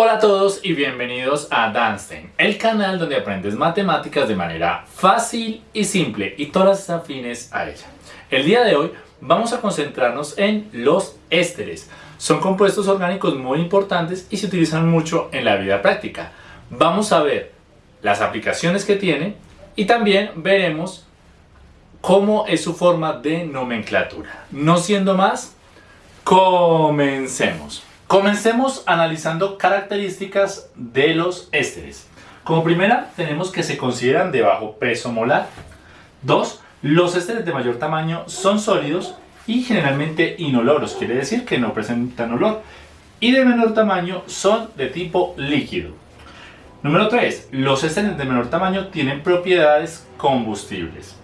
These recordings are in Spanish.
Hola a todos y bienvenidos a Danstein, el canal donde aprendes matemáticas de manera fácil y simple y todas afines a ella. El día de hoy vamos a concentrarnos en los ésteres. Son compuestos orgánicos muy importantes y se utilizan mucho en la vida práctica. Vamos a ver las aplicaciones que tiene y también veremos cómo es su forma de nomenclatura. No siendo más, comencemos. Comencemos analizando características de los ésteres. Como primera, tenemos que se consideran de bajo peso molar. Dos, los ésteres de mayor tamaño son sólidos y generalmente inoloros, quiere decir que no presentan olor. Y de menor tamaño son de tipo líquido. Número 3. Los ésteres de menor tamaño tienen propiedades combustibles.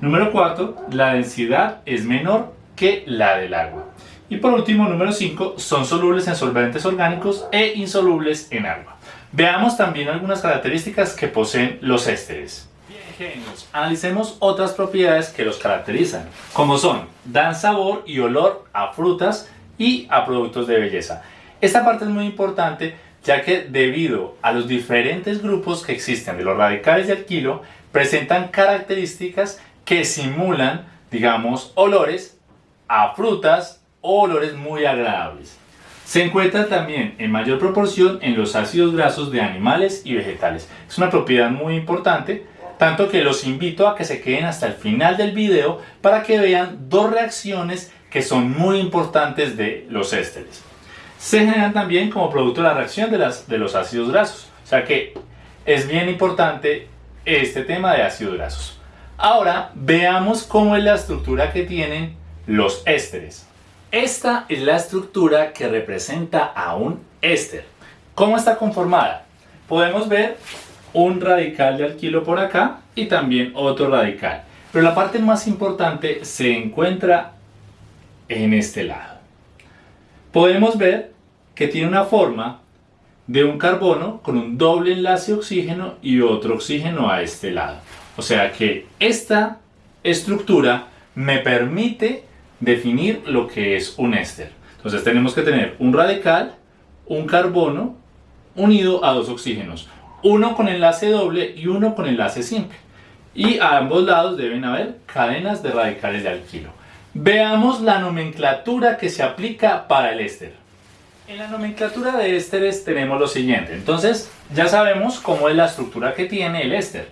Número 4. La densidad es menor que la del agua. Y por último, número 5, son solubles en solventes orgánicos e insolubles en agua. Veamos también algunas características que poseen los ésteres. Bien, genios. Analicemos otras propiedades que los caracterizan, como son, dan sabor y olor a frutas y a productos de belleza. Esta parte es muy importante ya que debido a los diferentes grupos que existen de los radicales de alquilo, presentan características que simulan, digamos, olores a frutas, olores muy agradables. Se encuentra también en mayor proporción en los ácidos grasos de animales y vegetales. Es una propiedad muy importante, tanto que los invito a que se queden hasta el final del video para que vean dos reacciones que son muy importantes de los ésteres. Se generan también como producto de la reacción de, las, de los ácidos grasos, o sea que es bien importante este tema de ácidos grasos. Ahora veamos cómo es la estructura que tienen los ésteres. Esta es la estructura que representa a un éster. ¿Cómo está conformada? Podemos ver un radical de alquilo por acá y también otro radical. Pero la parte más importante se encuentra en este lado. Podemos ver que tiene una forma de un carbono con un doble enlace oxígeno y otro oxígeno a este lado. O sea que esta estructura me permite definir lo que es un éster. Entonces tenemos que tener un radical, un carbono unido a dos oxígenos, uno con enlace doble y uno con enlace simple. Y a ambos lados deben haber cadenas de radicales de alquilo. Veamos la nomenclatura que se aplica para el éster. En la nomenclatura de ésteres tenemos lo siguiente. Entonces ya sabemos cómo es la estructura que tiene el éster.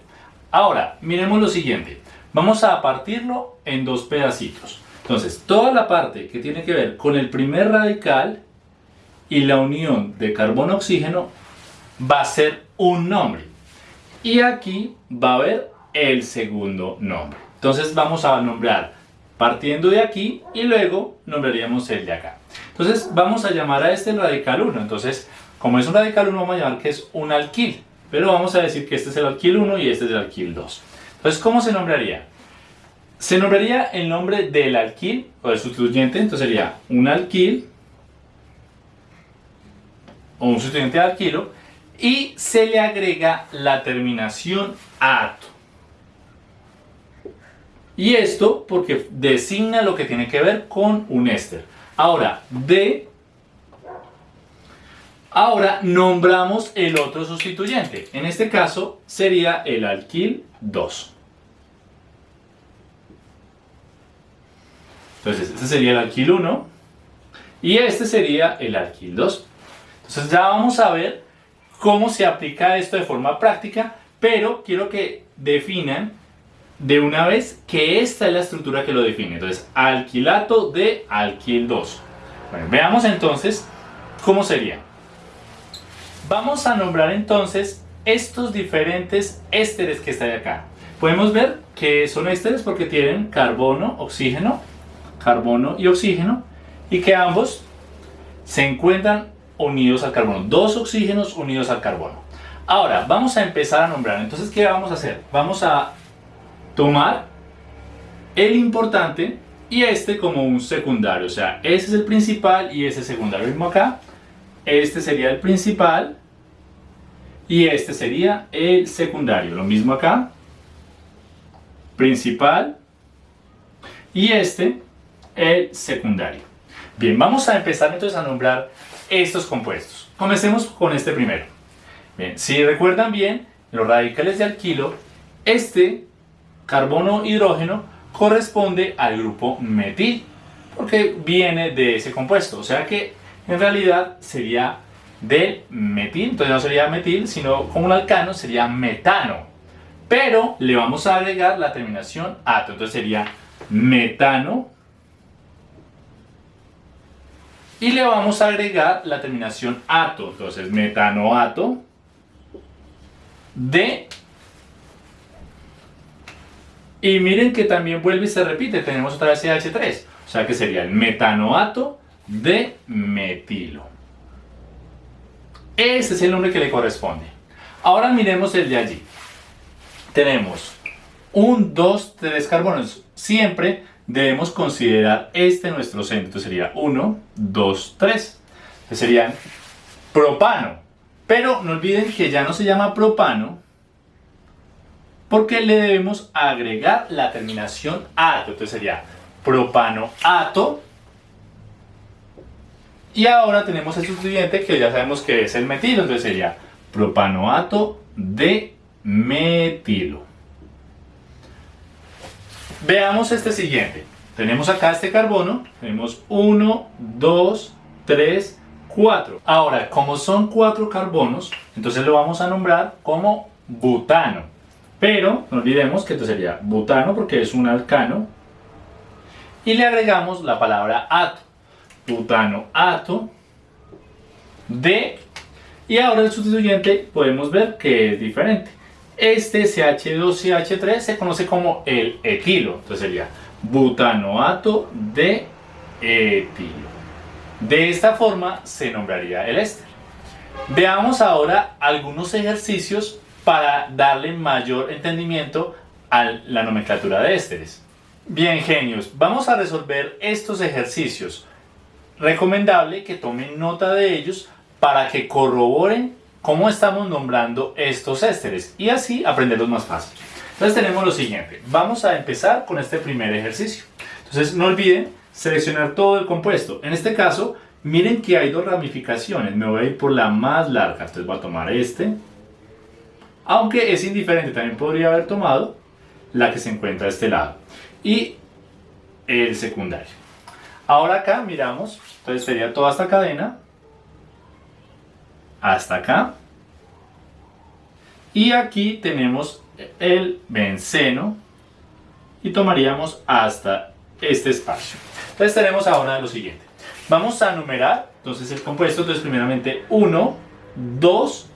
Ahora, miremos lo siguiente. Vamos a partirlo en dos pedacitos. Entonces, toda la parte que tiene que ver con el primer radical y la unión de carbono-oxígeno va a ser un nombre. Y aquí va a haber el segundo nombre. Entonces vamos a nombrar partiendo de aquí y luego nombraríamos el de acá. Entonces vamos a llamar a este radical 1. Entonces, como es un radical 1, vamos a llamar que es un alquil. Pero vamos a decir que este es el alquil 1 y este es el alquil 2. Entonces, ¿cómo se nombraría? Se nombraría el nombre del alquil o del sustituyente, entonces sería un alquil o un sustituyente de alquilo y se le agrega la terminación ato. Y esto porque designa lo que tiene que ver con un éster. Ahora, de Ahora nombramos el otro sustituyente. En este caso sería el alquil 2. Entonces, este sería el alquil 1 y este sería el alquil 2. Entonces ya vamos a ver cómo se aplica esto de forma práctica, pero quiero que definan de una vez que esta es la estructura que lo define. Entonces, alquilato de alquil 2. Bueno, veamos entonces cómo sería. Vamos a nombrar entonces estos diferentes ésteres que están acá. Podemos ver que son ésteres porque tienen carbono, oxígeno, carbono y oxígeno y que ambos se encuentran unidos al carbono, dos oxígenos unidos al carbono. Ahora, vamos a empezar a nombrar. Entonces, ¿qué vamos a hacer? Vamos a tomar el importante y este como un secundario. O sea, ese es el principal y ese es secundario. Mismo acá. Este sería el principal y este sería el secundario. Lo mismo acá. Principal y este el secundario. Bien, vamos a empezar entonces a nombrar estos compuestos. Comencemos con este primero. Bien, si recuerdan bien, los radicales de alquilo, este carbono hidrógeno corresponde al grupo metil, porque viene de ese compuesto. O sea que en realidad sería del metil, entonces no sería metil, sino como un alcano sería metano. Pero le vamos a agregar la terminación ato, entonces sería metano y le vamos a agregar la terminación ato, entonces metanoato de y miren que también vuelve y se repite, tenemos otra vez CH3, o sea que sería el metanoato de metilo. Ese es el nombre que le corresponde. Ahora miremos el de allí. Tenemos un, dos, tres carbonos. Siempre debemos considerar este nuestro centro. Entonces sería 1, 2, 3. Serían propano. Pero no olviden que ya no se llama propano porque le debemos agregar la terminación ato. Entonces sería propano ato. Y ahora tenemos el sustituyente que ya sabemos que es el metilo. Entonces sería propanoato de metilo. Veamos este siguiente. Tenemos acá este carbono. Tenemos 1, 2, 3, 4. Ahora, como son 4 carbonos, entonces lo vamos a nombrar como butano. Pero no olvidemos que esto sería butano porque es un alcano. Y le agregamos la palabra ato. Butano ato de... Y ahora el sustituyente podemos ver que es diferente. Este CH2CH3 se conoce como el etilo. Entonces sería butanoato de etilo. De esta forma se nombraría el éster. Veamos ahora algunos ejercicios para darle mayor entendimiento a la nomenclatura de ésteres. Bien genios, vamos a resolver estos ejercicios. Recomendable que tomen nota de ellos para que corroboren cómo estamos nombrando estos ésteres y así aprenderlos más fácil. Entonces tenemos lo siguiente, vamos a empezar con este primer ejercicio. Entonces no olviden seleccionar todo el compuesto. En este caso, miren que hay dos ramificaciones, me voy a ir por la más larga, entonces voy a tomar este. Aunque es indiferente, también podría haber tomado la que se encuentra a este lado. Y el secundario. Ahora acá miramos, entonces sería toda esta cadena hasta acá. Y aquí tenemos el benceno y tomaríamos hasta este espacio. Entonces tenemos ahora lo siguiente. Vamos a numerar entonces el compuesto. Entonces primeramente 1, 2,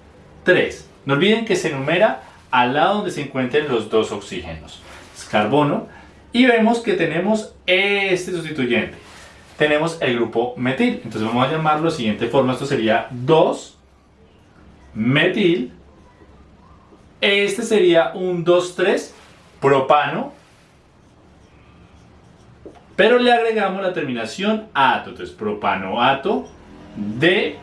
3. No olviden que se numera al lado donde se encuentren los dos oxígenos. Es carbono. Y vemos que tenemos este sustituyente. Tenemos el grupo metil. Entonces vamos a llamarlo de siguiente forma. Esto sería 2 metil. Este sería un 2,3 propano. Pero le agregamos la terminación ato. Entonces propanoato de.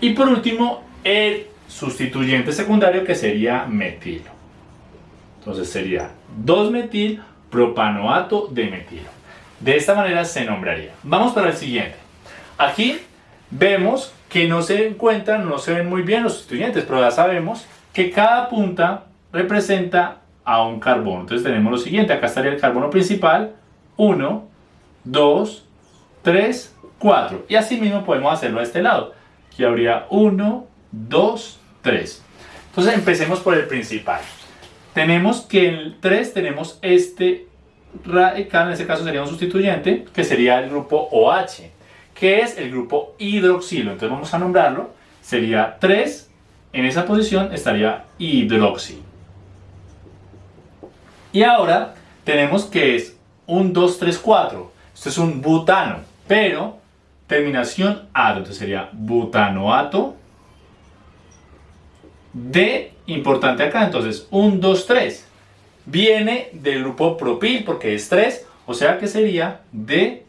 Y por último el sustituyente secundario que sería metilo. Entonces sería 2-metil propanoato de metilo. De esta manera se nombraría. Vamos para el siguiente. Aquí vemos que no se encuentran, no se ven muy bien los sustituyentes, pero ya sabemos que cada punta representa a un carbono. Entonces tenemos lo siguiente, acá estaría el carbono principal, 1, 2, 3, 4. Y así mismo podemos hacerlo a este lado. Aquí habría 1, 2, 3. Entonces empecemos por el principal. Tenemos que el 3 tenemos este radical, en este caso sería un sustituyente, que sería el grupo OH que es el grupo hidroxilo. Entonces vamos a nombrarlo. Sería 3, en esa posición estaría hidroxi. Y ahora tenemos que es un 2, 3, 4. Esto es un butano, pero terminación ato. Entonces sería butanoato de, importante acá, entonces 1, 2, 3. Viene del grupo propil porque es 3, o sea que sería de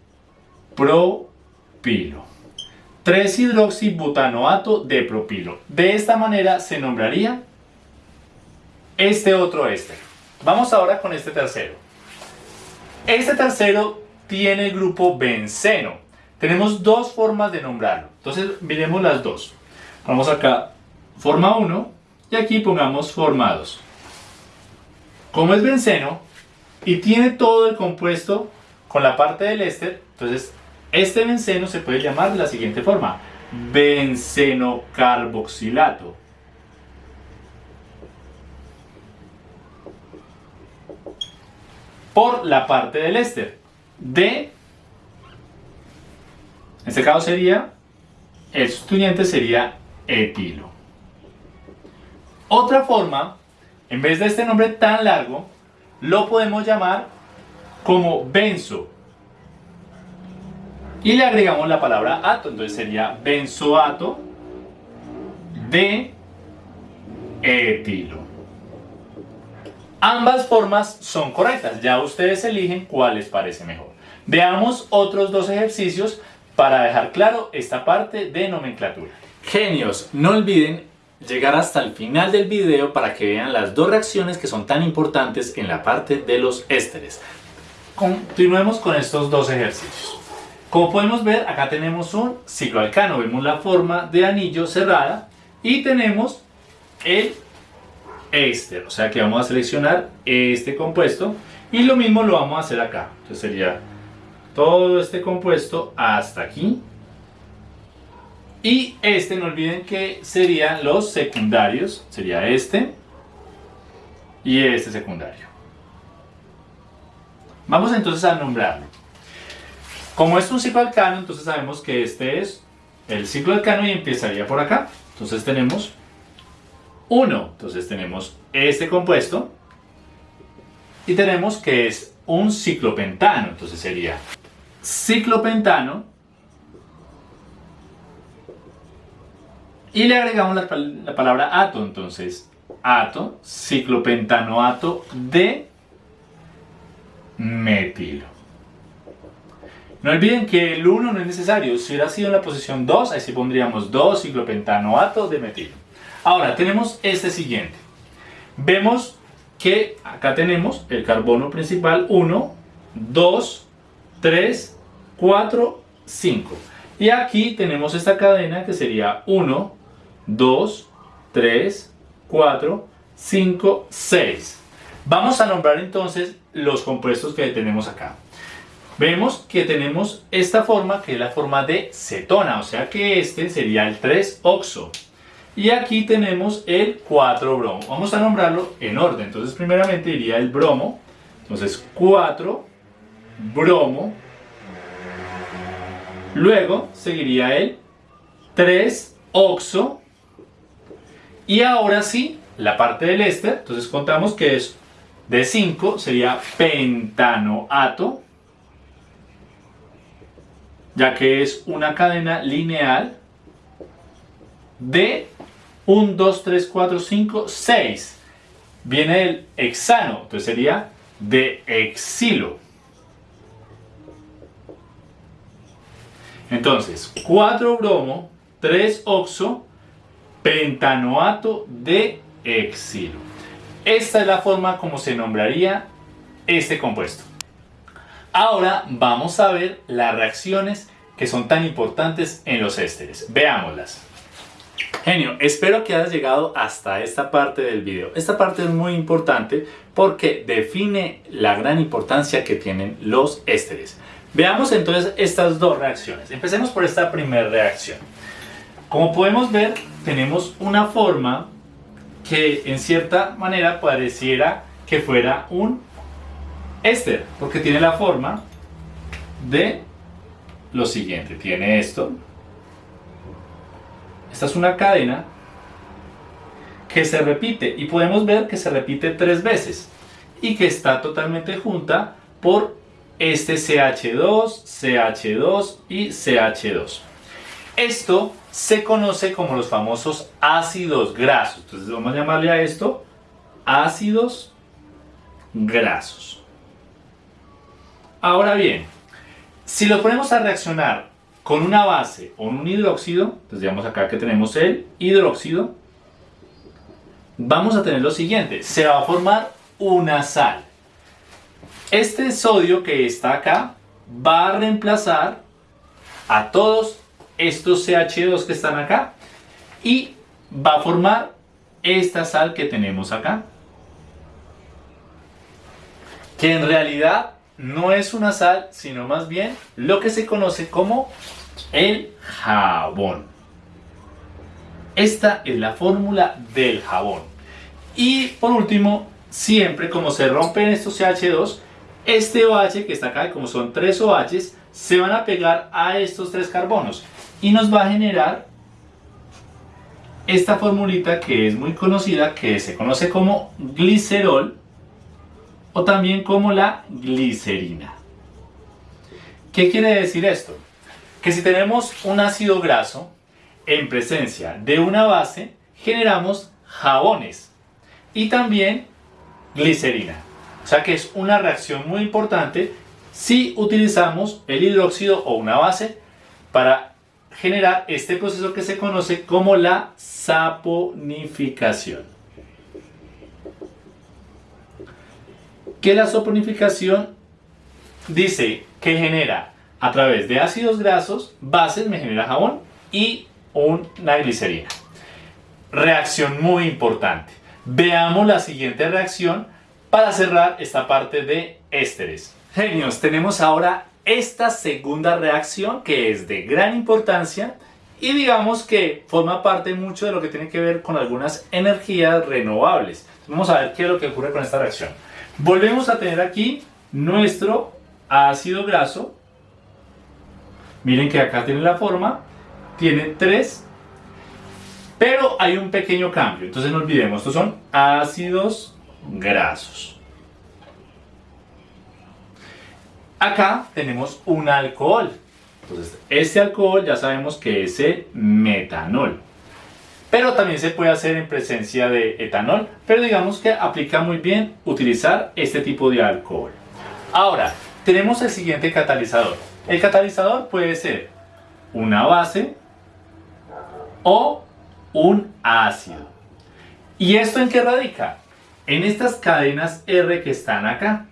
pro propilo. 3-hidroxibutanoato de propilo. De esta manera se nombraría este otro éster. Vamos ahora con este tercero. Este tercero tiene el grupo benceno. Tenemos dos formas de nombrarlo. Entonces, miremos las dos. Vamos acá, forma 1 y aquí pongamos forma 2. Como es benceno y tiene todo el compuesto con la parte del éster, entonces este benceno se puede llamar de la siguiente forma, benceno carboxilato. Por la parte del éster. De, en este caso sería, el sustituyente sería etilo. Otra forma, en vez de este nombre tan largo, lo podemos llamar como benzo. Y le agregamos la palabra ato, entonces sería benzoato de etilo. Ambas formas son correctas, ya ustedes eligen cuál les parece mejor. Veamos otros dos ejercicios para dejar claro esta parte de nomenclatura. Genios, no olviden llegar hasta el final del video para que vean las dos reacciones que son tan importantes en la parte de los ésteres. Continuemos con estos dos ejercicios. Como podemos ver, acá tenemos un cicloalcano, vemos la forma de anillo cerrada y tenemos el éster, o sea que vamos a seleccionar este compuesto y lo mismo lo vamos a hacer acá. Entonces sería todo este compuesto hasta aquí y este, no olviden que serían los secundarios, sería este y este secundario. Vamos entonces a nombrarlo. Como es un ciclo alcano, entonces sabemos que este es el ciclo alcano y empezaría por acá. Entonces tenemos 1, entonces tenemos este compuesto y tenemos que es un ciclopentano, entonces sería ciclopentano Y le agregamos la, palabra ato, entonces ato, ciclopentanoato de metilo. No olviden que el 1 no es necesario, si hubiera sido en la posición 2, ahí sí pondríamos 2 ciclopentanoato de metilo. Ahora tenemos este siguiente. Vemos que acá tenemos el carbono principal 1, 2, 3, 4, 5. Y aquí tenemos esta cadena que sería 1, 2, 3, 4, 5, 6. Vamos a nombrar entonces los compuestos que tenemos acá. Vemos que tenemos esta forma que es la forma de cetona, o sea que este sería el 3-oxo. Y aquí tenemos el 4-bromo. Vamos a nombrarlo en orden. Entonces primeramente iría el bromo. Entonces 4-bromo. Luego seguiría el 3-oxo. Y ahora sí, la parte del éster, entonces contamos que es de 5, sería pentanoato, ya que es una cadena lineal de 1, 2, 3, 4, 5, 6. Viene el hexano, entonces sería de exilo. Entonces, 4 bromo, 3 oxo, pentanoato de exilo. Esta es la forma como se nombraría este compuesto. Ahora vamos a ver las reacciones que son tan importantes en los ésteres. Veámoslas. Genio, espero que hayas llegado hasta esta parte del video. Esta parte es muy importante porque define la gran importancia que tienen los ésteres. Veamos entonces estas dos reacciones. Empecemos por esta primera reacción. Como podemos ver, tenemos una forma que en cierta manera pareciera que fuera un éster, porque tiene la forma de lo siguiente. Tiene esto. Esta es una cadena que se repite y podemos ver que se repite tres veces y que está totalmente junta por este CH2, CH2 y CH2. Esto se conoce como los famosos ácidos grasos. Entonces vamos a llamarle a esto ácidos grasos. Ahora bien, si lo ponemos a reaccionar con una base o un hidróxido, entonces digamos acá que tenemos el hidróxido, vamos a tener lo siguiente, se va a formar una sal. Este sodio que está acá va a reemplazar a todos estos CH2 que están acá y va a formar esta sal que tenemos acá. Que en realidad no es una sal, sino más bien lo que se conoce como el jabón. Esta es la fórmula del jabón. Y por último, siempre como se rompen estos CH2, este OH que está acá, como son tres OHs, se van a pegar a estos tres carbonos y nos va a generar esta formulita que es muy conocida, que se conoce como glicerol o también como la glicerina. ¿Qué quiere decir esto? Que si tenemos un ácido graso en presencia de una base, generamos jabones y también glicerina. O sea que es una reacción muy importante si utilizamos el hidróxido o una base para generar este proceso que se conoce como la saponificación. Que la saponificación dice que genera a través de ácidos grasos, bases me genera jabón y una glicerina. Reacción muy importante. Veamos la siguiente reacción para cerrar esta parte de ésteres. Genios, tenemos ahora esta segunda reacción que es de gran importancia y digamos que forma parte mucho de lo que tiene que ver con algunas energías renovables. Vamos a ver qué es lo que ocurre con esta reacción. Volvemos a tener aquí nuestro ácido graso. Miren que acá tiene la forma, tiene tres, pero hay un pequeño cambio. Entonces no olvidemos, estos son ácidos grasos. Acá tenemos un alcohol. Entonces, este alcohol ya sabemos que es el metanol. Pero también se puede hacer en presencia de etanol, pero digamos que aplica muy bien utilizar este tipo de alcohol. Ahora, tenemos el siguiente catalizador. El catalizador puede ser una base o un ácido. ¿Y esto en qué radica? En estas cadenas R que están acá.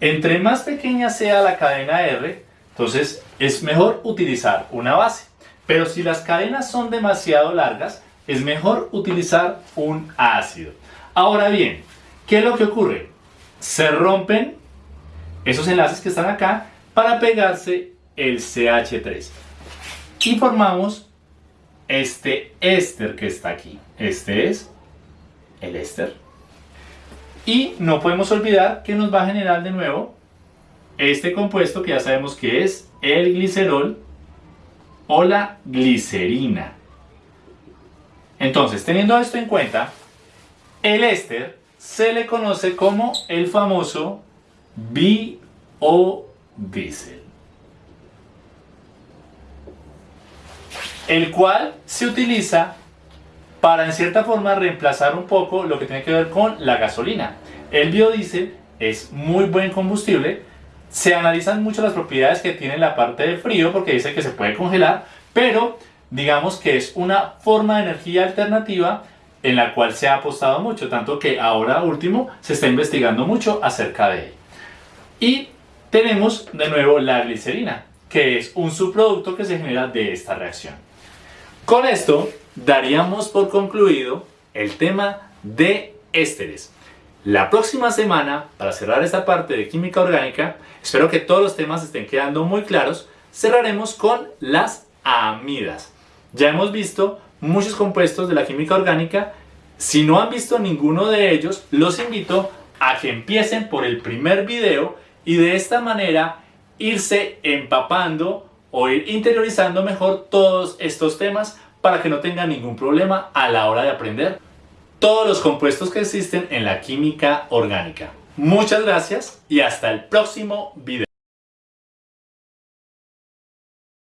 Entre más pequeña sea la cadena R, entonces es mejor utilizar una base. Pero si las cadenas son demasiado largas, es mejor utilizar un ácido. Ahora bien, ¿qué es lo que ocurre? Se rompen esos enlaces que están acá para pegarse el CH3. Y formamos este éster que está aquí. Este es el éster. Y no podemos olvidar que nos va a generar de nuevo este compuesto que ya sabemos que es el glicerol o la glicerina. Entonces, teniendo esto en cuenta, el éster se le conoce como el famoso biodiesel. El cual se utiliza para en cierta forma reemplazar un poco lo que tiene que ver con la gasolina. El biodiesel es muy buen combustible, se analizan mucho las propiedades que tiene la parte de frío porque dice que se puede congelar, pero digamos que es una forma de energía alternativa en la cual se ha apostado mucho, tanto que ahora último se está investigando mucho acerca de él. Y tenemos de nuevo la glicerina, que es un subproducto que se genera de esta reacción. Con esto daríamos por concluido el tema de ésteres. La próxima semana, para cerrar esta parte de química orgánica, espero que todos los temas estén quedando muy claros, cerraremos con las amidas. Ya hemos visto muchos compuestos de la química orgánica. Si no han visto ninguno de ellos, los invito a que empiecen por el primer video y de esta manera irse empapando o ir interiorizando mejor todos estos temas para que no tengan ningún problema a la hora de aprender todos los compuestos que existen en la química orgánica. Muchas gracias y hasta el próximo video.